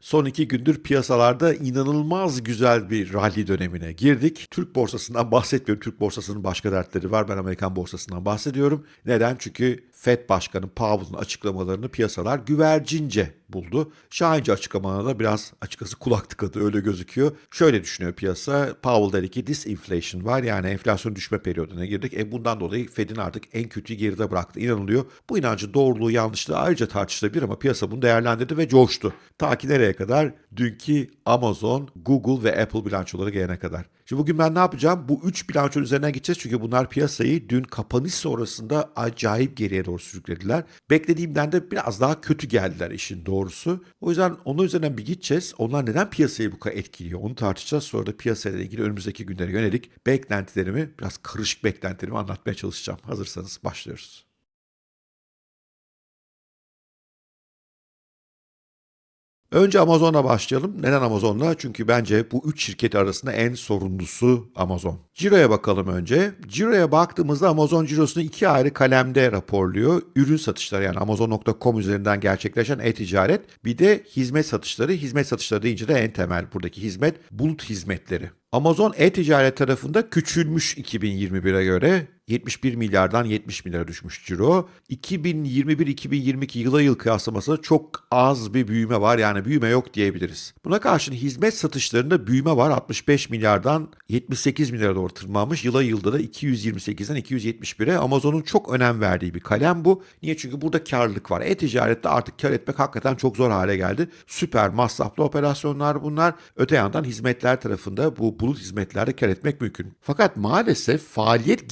Son iki gündür piyasalarda inanılmaz güzel bir rally dönemine girdik. Türk borsasından bahsetmiyorum. Türk borsasının başka dertleri var. Ben Amerikan borsasından bahsediyorum. Neden? Çünkü Fed Başkanı Powell'ın açıklamalarını piyasalar güvercince buldu. Şahince açıklamalarına da biraz açıkçası kulak tıkadı öyle gözüküyor. Şöyle düşünüyor piyasa. Powell dedi ki disinflation var yani enflasyon düşme periyoduna girdik. E bundan dolayı Fed'in artık en kötüyü geride bıraktı inanılıyor. Bu inancın doğruluğu yanlışlığı ayrıca tartışılabilir ama piyasa bunu değerlendirdi ve coştu. Ta ki nereye kadar? Dünkü Amazon, Google ve Apple bilançoları gelene kadar. Şimdi bugün ben ne yapacağım? Bu üç bilanço üzerinden gideceğiz çünkü bunlar piyasayı dün kapanış sonrasında acayip geriye doğru sürüklediler. Beklediğimden de biraz daha kötü geldiler işin doğrusu. O yüzden onun üzerinden bir gideceğiz. Onlar neden piyasayı bu kadar etkiliyor onu tartışacağız. Sonra da piyasayla ilgili önümüzdeki günlere yönelik beklentilerimi, biraz karışık beklentilerimi anlatmaya çalışacağım. Hazırsanız başlıyoruz. Önce Amazon'la başlayalım. Neden Amazon'la? Çünkü bence bu üç şirket arasında en sorumlusu Amazon. Ciro'ya bakalım önce. Ciro'ya baktığımızda Amazon cirosunu iki ayrı kalemde raporluyor. Ürün satışları yani Amazon.com üzerinden gerçekleşen e-ticaret. Bir de hizmet satışları. Hizmet satışları deyince de en temel buradaki hizmet bulut hizmetleri. Amazon e-ticaret tarafında küçülmüş 2021'e göre 71 milyardan 70 milyara düşmüş ciro. 2021-2022 yıla yıl kıyaslamasında çok az bir büyüme var yani büyüme yok diyebiliriz. Buna karşın hizmet satışlarında büyüme var 65 milyardan 78 milyara doğru tırmanmış. Yıla yılda da 228'den 271'e Amazon'un çok önem verdiği bir kalem bu. Niye? Çünkü burada karlılık var. E-ticarette artık kar etmek hakikaten çok zor hale geldi. Süper masraflı operasyonlar bunlar. Öte yandan hizmetler tarafında bu bulut hizmetlerde kar etmek mümkün. Fakat maalesef faaliyet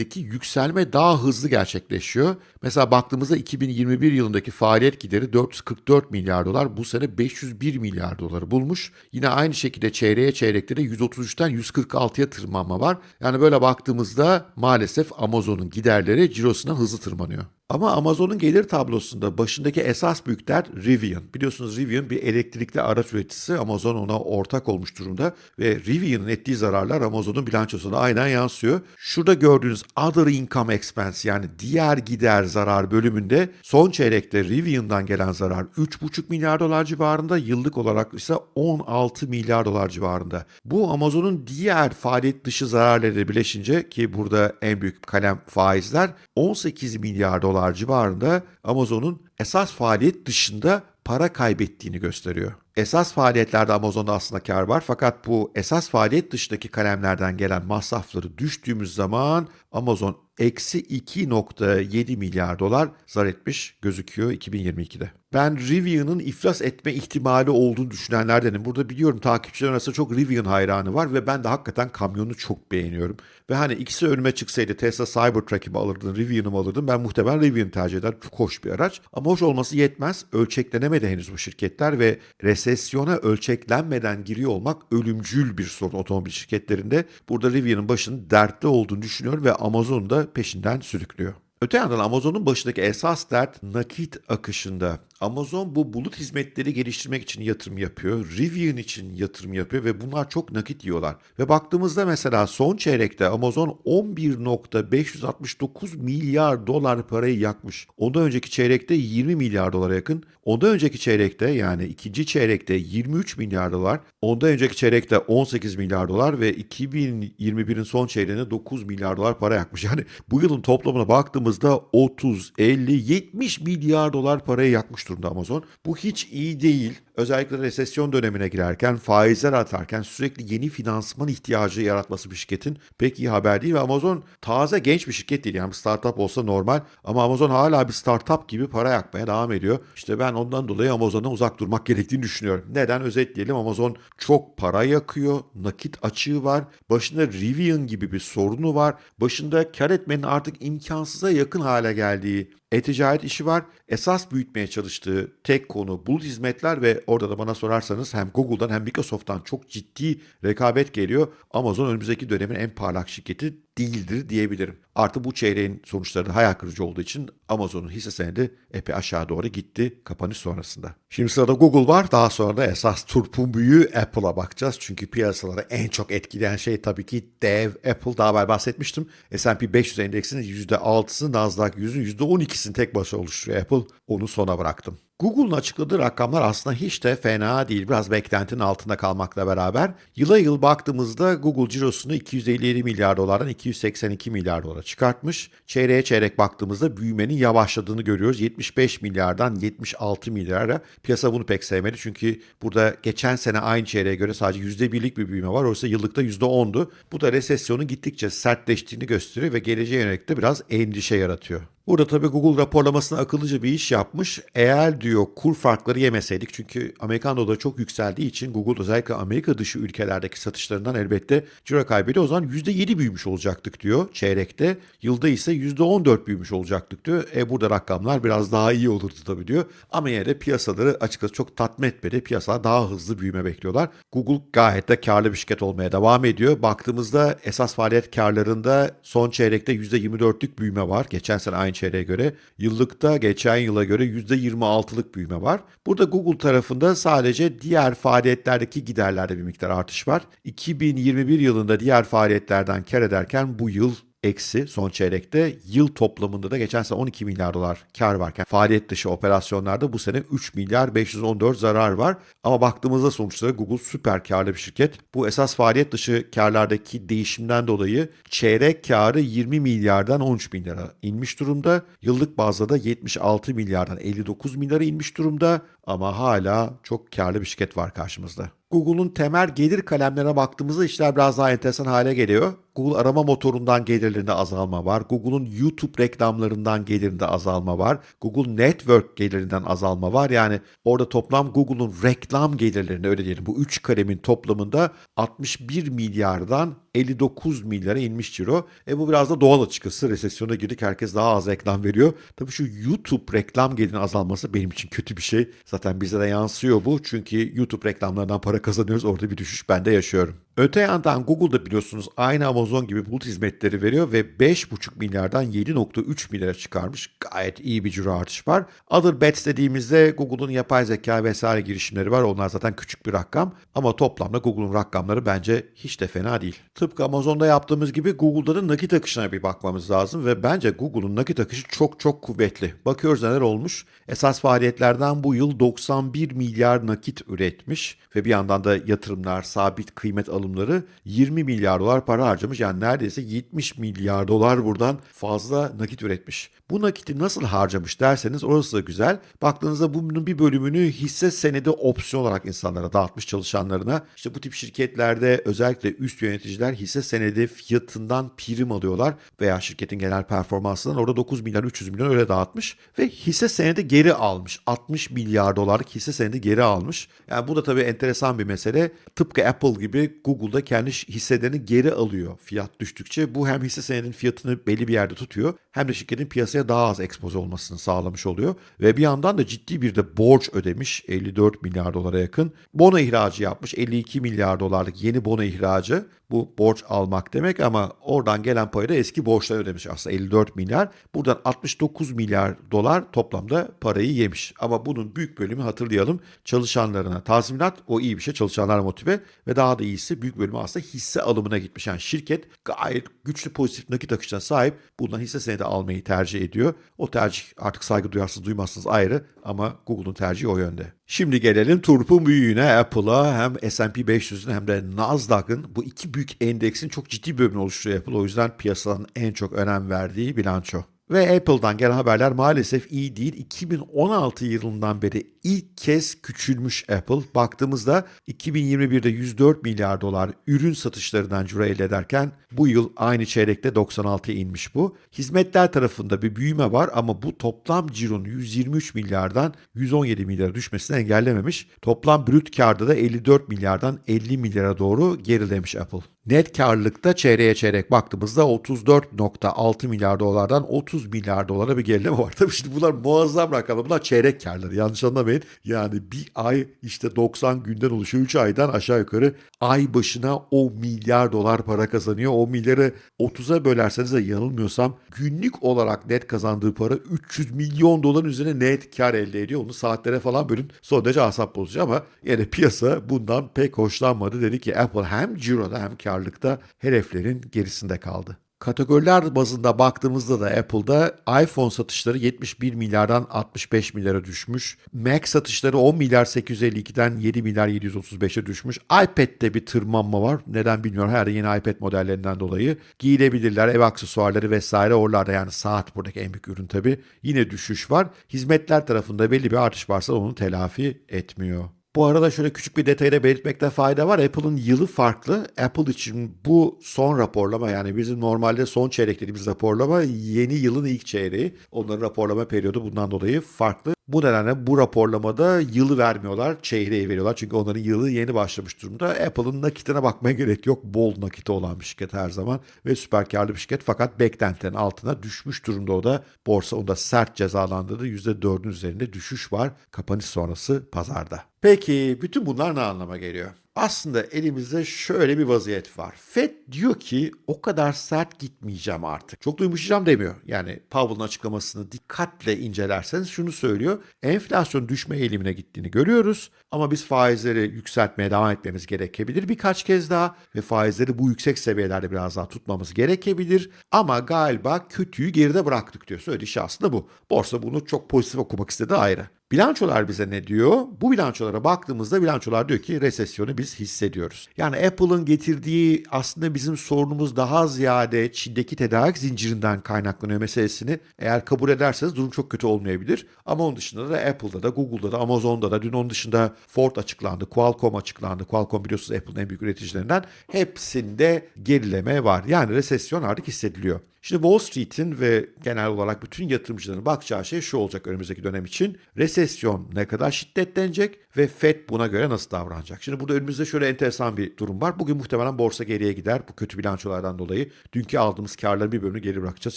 giderlerindeki yükselme daha hızlı gerçekleşiyor. Mesela baktığımızda 2021 yılındaki faaliyet gideri 444 milyar dolar. Bu sene 501 milyar doları bulmuş. Yine aynı şekilde çeyreğe çeyrekte de 133'ten 146'ya tırmanma var. Yani böyle baktığımızda maalesef Amazon'un giderleri cirosuna hızlı tırmanıyor. Ama Amazon'un gelir tablosunda başındaki esas büyükler Rivian. Biliyorsunuz Rivian bir elektrikli araç üreticisi. Amazon ona ortak olmuş durumda ve Rivian'ın ettiği zararlar Amazon'un bilançosuna aynen yansıyor. Şurada gördüğünüz Other Income Expense yani diğer gider zarar bölümünde son çeyrekte Rivian'dan gelen zarar 3,5 milyar dolar civarında, yıllık olarak ise 16 milyar dolar civarında. Bu Amazon'un diğer faaliyet dışı zararları bileşince ki burada en büyük kalem faizler 18 milyar dolar dolar civarında Amazon'un esas faaliyet dışında para kaybettiğini gösteriyor. Esas faaliyetlerde Amazon'da aslında kar var fakat bu esas faaliyet dışındaki kalemlerden gelen masrafları düştüğümüz zaman Amazon eksi 2.7 milyar dolar zar etmiş gözüküyor 2022'de. Ben Rivian'ın iflas etme ihtimali olduğunu düşünenlerdenim. Burada biliyorum takipçiler arasında çok Rivian hayranı var ve ben de hakikaten kamyonu çok beğeniyorum. Ve hani ikisi önüme çıksaydı Tesla Cybertruck'ı mı alırdım, Rivian'ı mı alırdım ben muhtemelen Rivian tercih ederim. Çok hoş bir araç. Ama hoş olması yetmez. Ölçeklenemedi henüz bu şirketler ve resesyona ölçeklenmeden giriyor olmak ölümcül bir sorun otomobil şirketlerinde. Burada Rivian'ın başının dertli olduğunu düşünüyorum ve Amazon da peşinden sürüklüyor. Öte yandan Amazon'un başındaki esas dert nakit akışında. Amazon bu bulut hizmetleri geliştirmek için yatırım yapıyor. Rivian için yatırım yapıyor ve bunlar çok nakit yiyorlar. Ve baktığımızda mesela son çeyrekte Amazon 11.569 milyar dolar parayı yakmış. Ondan önceki çeyrekte 20 milyar dolara yakın. Ondan önceki çeyrekte yani ikinci çeyrekte 23 milyar dolar. Ondan önceki çeyrekte 18 milyar dolar ve 2021'in son çeyreğinde 9 milyar dolar para yakmış. Yani bu yılın toplamına baktığımızda 30, 50, 70 milyar dolar parayı yakmış durumda Amazon. Bu hiç iyi değil. Özellikle resesyon dönemine girerken, faizler atarken sürekli yeni finansman ihtiyacı yaratması bir şirketin pek iyi haber değil ve Amazon taze genç bir şirket değil. Yani startup olsa normal ama Amazon hala bir startup gibi para yakmaya devam ediyor. İşte ben ondan dolayı Amazon'dan uzak durmak gerektiğini düşünüyorum. Neden? Özetleyelim Amazon çok para yakıyor, nakit açığı var, başında Rivian gibi bir sorunu var, başında kar etmenin artık imkansıza yakın hale geldiği e-ticaret işi var. Esas büyütmeye çalıştığı tek konu bulut hizmetler ve orada da bana sorarsanız hem Google'dan hem Microsoft'tan çok ciddi rekabet geliyor. Amazon önümüzdeki dönemin en parlak şirketi değildir diyebilirim. Artı bu çeyreğin sonuçları da hayal kırıcı olduğu için Amazon'un hisse senedi epey aşağı doğru gitti kapanış sonrasında. Şimdi sırada Google var. Daha sonra da esas turpun büyüğü Apple'a bakacağız. Çünkü piyasaları en çok etkileyen şey tabii ki dev Apple. Daha evvel bahsetmiştim. S&P 500 endeksinin %6'sı, Nasdaq 100'ün %12'sini tek başına oluşturuyor Apple. Onu sona bıraktım. Google'un açıkladığı rakamlar aslında hiç de fena değil. Biraz beklentinin altında kalmakla beraber. Yıla yıl baktığımızda Google cirosunu 257 milyar dolardan 282 milyar dolara çıkartmış. Çeyreğe çeyrek baktığımızda büyümenin yavaşladığını görüyoruz. 75 milyardan 76 milyara. Piyasa bunu pek sevmedi çünkü burada geçen sene aynı çeyreğe göre sadece %1'lik bir büyüme var. Oysa yıllıkta %10'du. Bu da resesyonun gittikçe sertleştiğini gösteriyor ve geleceğe yönelik de biraz endişe yaratıyor. Burada tabii Google raporlamasına akıllıca bir iş yapmış. Eğer diyor kur farkları yemeseydik çünkü Amerikan doları çok yükseldiği için Google özellikle Amerika dışı ülkelerdeki satışlarından elbette ciro kaybediyor. O zaman %7 büyümüş olacaktık diyor çeyrekte. Yılda ise %14 büyümüş olacaktık diyor. E burada rakamlar biraz daha iyi olurdu tabii diyor. Ama yine de piyasaları açıkçası çok tatmin etmedi. Piyasalar daha hızlı büyüme bekliyorlar. Google gayet de karlı bir şirket olmaya devam ediyor. Baktığımızda esas faaliyet karlarında son çeyrekte %24'lük büyüme var. Geçen sene aynı çeyreğe göre. Yıllıkta geçen yıla göre %26'lık büyüme var. Burada Google tarafında sadece diğer faaliyetlerdeki giderlerde bir miktar artış var. 2021 yılında diğer faaliyetlerden kar ederken bu yıl eksi son çeyrekte yıl toplamında da geçen sene 12 milyar dolar kar varken faaliyet dışı operasyonlarda bu sene 3 milyar 514 zarar var. Ama baktığımızda sonuçta Google süper karlı bir şirket. Bu esas faaliyet dışı karlardaki değişimden dolayı çeyrek karı 20 milyardan 13 milyara inmiş durumda. Yıllık bazda da 76 milyardan 59 milyara inmiş durumda ama hala çok karlı bir şirket var karşımızda. Google'un temel gelir kalemlerine baktığımızda işler biraz daha enteresan hale geliyor. Google arama motorundan gelirlerinde azalma var. Google'un YouTube reklamlarından gelirinde azalma var. Google Network gelirinden azalma var. Yani orada toplam Google'un reklam gelirlerinde öyle diyelim bu üç kalemin toplamında 61 milyardan 59 milyara inmiş ciro. E bu biraz da doğal açıkçası. Resesyona girdik. Herkes daha az reklam veriyor. Tabii şu YouTube reklam gelirinin azalması benim için kötü bir şey. Zaten bize de yansıyor bu. Çünkü YouTube reklamlarından para kazanıyoruz. Orada bir düşüş ben de yaşıyorum. Öte yandan Google'da biliyorsunuz aynı Amazon gibi bulut hizmetleri veriyor ve 5,5 milyardan 7,3 milyara çıkarmış. Gayet iyi bir ciro artış var. Other bets dediğimizde Google'un yapay zeka vesaire girişimleri var. Onlar zaten küçük bir rakam ama toplamda Google'un rakamları bence hiç de fena değil. Tıpkı Amazon'da yaptığımız gibi Google'da da nakit akışına bir bakmamız lazım ve bence Google'un nakit akışı çok çok kuvvetli. Bakıyoruz neler olmuş. Esas faaliyetlerden bu yıl 91 milyar nakit üretmiş ve bir yandan da yatırımlar, sabit kıymet alımları 20 milyar dolar para harcamış. Yani neredeyse 70 milyar dolar buradan fazla nakit üretmiş. Bu nakiti nasıl harcamış derseniz orası da güzel. Baktığınızda bunun bir bölümünü hisse senedi opsiyon olarak insanlara dağıtmış çalışanlarına. İşte bu tip şirketlerde özellikle üst yöneticiler hisse senedi fiyatından prim alıyorlar veya şirketin genel performansından orada 9 milyar 300 milyon öyle dağıtmış ve hisse senedi geri almış. 60 milyar dolarlık hisse senedi geri almış. Yani bu da tabii enteresan bir mesele. Tıpkı Apple gibi Google'da kendi hisselerini geri alıyor fiyat düştükçe. Bu hem hisse senedinin fiyatını belli bir yerde tutuyor hem de şirketin piyasaya daha az ekspoze olmasını sağlamış oluyor. Ve bir yandan da ciddi bir de borç ödemiş 54 milyar dolara yakın. Bono ihracı yapmış 52 milyar dolarlık yeni bono ihracı. Bu borç almak demek ama oradan gelen payı da eski borçlar ödemiş aslında 54 milyar. Buradan 69 milyar dolar toplamda parayı yemiş. Ama bunun büyük bölümü hatırlayalım çalışanlarına tazminat o iyi bir şey çalışanlar motive ve daha da iyisi büyük bölümü aslında hisse alımına gitmiş. Yani şirket gayet güçlü pozitif nakit akışına sahip bundan hisse senedi almayı tercih ediyor. O tercih artık saygı duyarsınız duymazsınız ayrı ama Google'un tercihi o yönde. Şimdi gelelim turpun büyüğüne Apple'a hem S&P 500'ün hem de Nasdaq'ın bu iki büyük endeksin çok ciddi bölümünü oluşturuyor Apple. O yüzden piyasanın en çok önem verdiği bilanço. Ve Apple'dan gelen haberler maalesef iyi değil. 2016 yılından beri ilk kez küçülmüş Apple. Baktığımızda 2021'de 104 milyar dolar ürün satışlarından ciro elde ederken bu yıl aynı çeyrekte 96'ya inmiş bu. Hizmetler tarafında bir büyüme var ama bu toplam cironun 123 milyardan 117 milyara düşmesini engellememiş. Toplam brüt karda da 54 milyardan 50 milyara doğru gerilemiş Apple. Net karlılıkta çeyreğe çeyrek baktığımızda 34.6 milyar dolardan 30 milyar dolara bir gerileme var. Tabii şimdi bunlar muazzam rakamlar. Bunlar çeyrek karları. Yanlış anlamayın. Yani bir ay işte 90 günden oluşuyor. 3 aydan aşağı yukarı ay başına o milyar dolar para kazanıyor. O milyarı 30'a bölerseniz de yanılmıyorsam günlük olarak net kazandığı para 300 milyon doların üzerine net kar elde ediyor. Onu saatlere falan bölün. Son derece asap bozucu ama yani piyasa bundan pek hoşlanmadı. Dedi ki Apple hem ciroda hem karlılıkta hedeflerin gerisinde kaldı. Kategoriler bazında baktığımızda da Apple'da iPhone satışları 71 milyardan 65 milyara düşmüş. Mac satışları 10 milyar 852'den 7 milyar 735'e düşmüş. iPad'de bir tırmanma var. Neden bilmiyorum. Herhalde yeni iPad modellerinden dolayı. Giyilebilirler, ev aksesuarları vesaire oralarda yani saat buradaki en büyük ürün tabii. Yine düşüş var. Hizmetler tarafında belli bir artış varsa onu telafi etmiyor. Bu arada şöyle küçük bir detayı da belirtmekte fayda var. Apple'ın yılı farklı. Apple için bu son raporlama yani bizim normalde son çeyrek dediğimiz raporlama yeni yılın ilk çeyreği. Onların raporlama periyodu bundan dolayı farklı. Bu nedenle bu raporlamada yılı vermiyorlar, çeyreği veriyorlar. Çünkü onların yılı yeni başlamış durumda. Apple'ın nakitine bakmaya gerek yok. Bol nakiti olan bir şirket her zaman ve süper karlı bir şirket. Fakat beklentilerin altına düşmüş durumda o da. Borsa onu da sert cezalandırdı. %4'ün üzerinde düşüş var kapanış sonrası pazarda. Peki bütün bunlar ne anlama geliyor? Aslında elimizde şöyle bir vaziyet var. Fed diyor ki o kadar sert gitmeyeceğim artık. Çok da demiyor. Yani Powell'ın açıklamasını dikkatle incelerseniz şunu söylüyor. Enflasyon düşme eğilimine gittiğini görüyoruz. Ama biz faizleri yükseltmeye devam etmemiz gerekebilir birkaç kez daha. Ve faizleri bu yüksek seviyelerde biraz daha tutmamız gerekebilir. Ama galiba kötüyü geride bıraktık diyor. Söylediği şey aslında bu. Borsa bunu çok pozitif okumak istedi ayrı. Bilançolar bize ne diyor? Bu bilançolara baktığımızda bilançolar diyor ki resesyonu biz hissediyoruz. Yani Apple'ın getirdiği aslında bizim sorunumuz daha ziyade Çin'deki tedarik zincirinden kaynaklanıyor meselesini eğer kabul ederseniz durum çok kötü olmayabilir. Ama onun dışında da Apple'da da Google'da da Amazon'da da dün onun dışında Ford açıklandı, Qualcomm açıklandı. Qualcomm biliyorsunuz Apple'ın en büyük üreticilerinden. Hepsinde gerileme var. Yani resesyon artık hissediliyor. Şimdi Wall Street'in ve genel olarak bütün yatırımcıların bakacağı şey şu olacak önümüzdeki dönem için. Resesyon ne kadar şiddetlenecek ve Fed buna göre nasıl davranacak? Şimdi burada önümüzde şöyle enteresan bir durum var. Bugün muhtemelen borsa geriye gider bu kötü bilançolardan dolayı. Dünkü aldığımız karların bir bölümünü geri bırakacağız.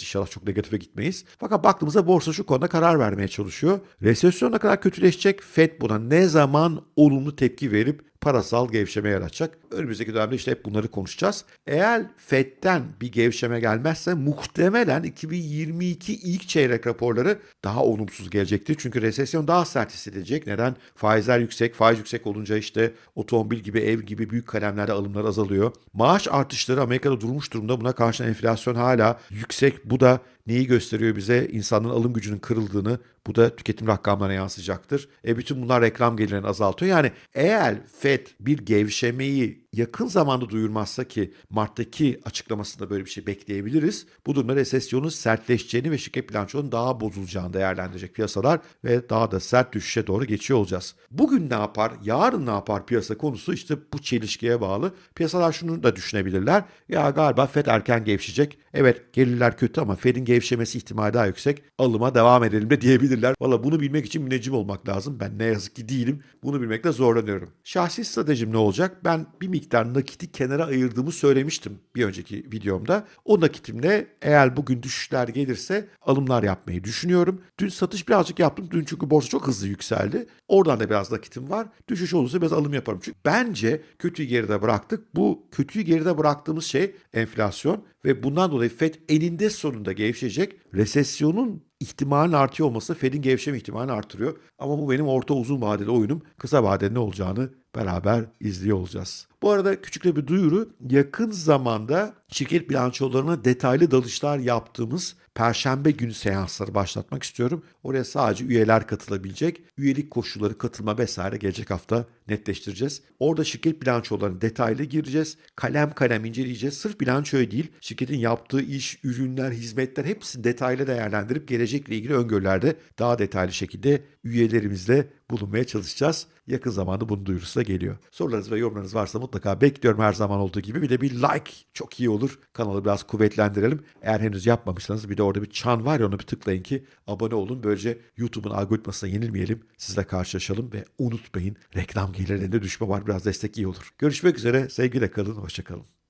İnşallah çok negatife gitmeyiz. Fakat baktığımızda borsa şu konuda karar vermeye çalışıyor. Resesyon ne kadar kötüleşecek? Fed buna ne zaman olumlu tepki verip parasal gevşeme yaratacak. Önümüzdeki dönemde işte hep bunları konuşacağız. Eğer FED'den bir gevşeme gelmezse muhtemelen 2022 ilk çeyrek raporları daha olumsuz gelecektir. Çünkü resesyon daha sert hissedilecek. Neden? Faizler yüksek. Faiz yüksek olunca işte otomobil gibi, ev gibi büyük kalemlerde alımlar azalıyor. Maaş artışları Amerika'da durmuş durumda. Buna karşın enflasyon hala yüksek. Bu da neyi gösteriyor bize? İnsanın alım gücünün kırıldığını, bu da tüketim rakamlarına yansıyacaktır. E bütün bunlar reklam gelirlerini azaltıyor. Yani eğer Fed bir gevşemeyi yakın zamanda duyurmazsa ki Mart'taki açıklamasında böyle bir şey bekleyebiliriz. Bu durumda resesyonun sertleşeceğini ve şirket bilançonun daha bozulacağını değerlendirecek piyasalar ve daha da sert düşüşe doğru geçiyor olacağız. Bugün ne yapar, yarın ne yapar piyasa konusu işte bu çelişkiye bağlı. Piyasalar şunu da düşünebilirler. Ya galiba Fed erken gevşeyecek. Evet gelirler kötü ama Fed'in gevşemesi ihtimali daha yüksek. Alıma devam edelim de diyebilirler. Valla bunu bilmek için müneccim olmak lazım. Ben ne yazık ki değilim. Bunu bilmekte zorlanıyorum. Şahsi stratejim ne olacak? Ben bir miktar nakiti kenara ayırdığımı söylemiştim bir önceki videomda. O nakitimle eğer bugün düşüşler gelirse alımlar yapmayı düşünüyorum. Dün satış birazcık yaptım. Dün çünkü borsa çok hızlı yükseldi. Oradan da biraz nakitim var. Düşüş olursa biraz alım yaparım. Çünkü bence kötüyü geride bıraktık. Bu kötüyü geride bıraktığımız şey enflasyon ve bundan dolayı FED eninde sonunda gevşecek. Resesyonun ihtimalin artıyor olması Fed'in gevşeme ihtimalini artırıyor. Ama bu benim orta uzun vadeli oyunum. Kısa vadede ne olacağını beraber izliyor olacağız. Bu arada küçük bir duyuru. Yakın zamanda şirket bilançolarına detaylı dalışlar yaptığımız Perşembe günü seansları başlatmak istiyorum. Oraya sadece üyeler katılabilecek. Üyelik koşulları, katılma vesaire gelecek hafta netleştireceğiz. Orada şirket bilançolarına detaylı gireceğiz. Kalem kalem inceleyeceğiz. Sırf bilançoya değil, şirketin yaptığı iş, ürünler, hizmetler hepsini detaylı değerlendirip gelecekle ilgili öngörülerde daha detaylı şekilde üyelerimizle bulunmaya çalışacağız. Yakın zamanda bunun duyurusu da geliyor. Sorularınız ve yorumlarınız varsa mutlaka bekliyorum her zaman olduğu gibi. Bir de bir like çok iyi olur. Kanalı biraz kuvvetlendirelim. Eğer henüz yapmamışsanız bir de orada bir çan var ya onu bir tıklayın ki abone olun. Böylece YouTube'un algoritmasına yenilmeyelim. Sizle karşılaşalım ve unutmayın reklam gelirlerinde düşme var. Biraz destek iyi olur. Görüşmek üzere. Sevgiyle kalın. Hoşçakalın.